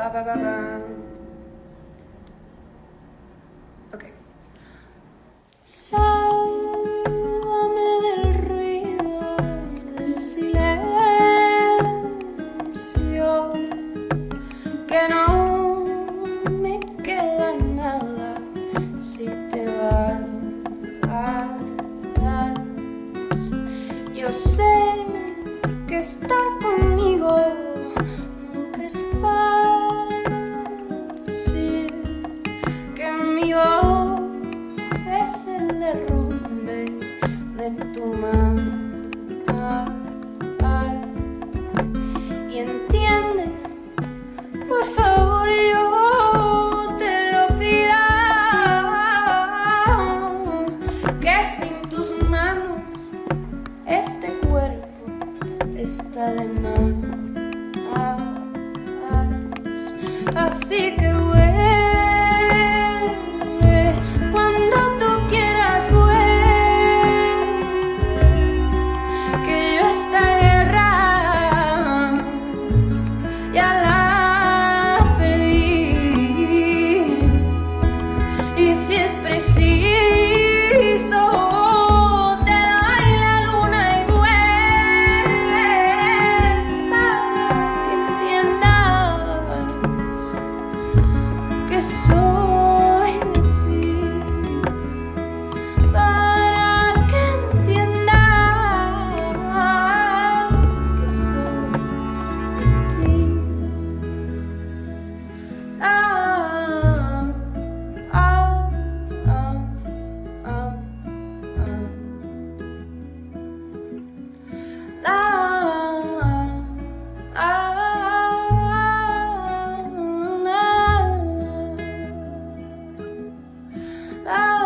ba, ba, ba, ba. Ok. Sálvame del ruido, del silencio, que no me queda nada si te vas. Yo sé que estar conmigo nunca es fácil, Y entiende, por favor, yo te lo pido, que sin tus manos este cuerpo está de más. Así que bueno. y si es preciso. Oh.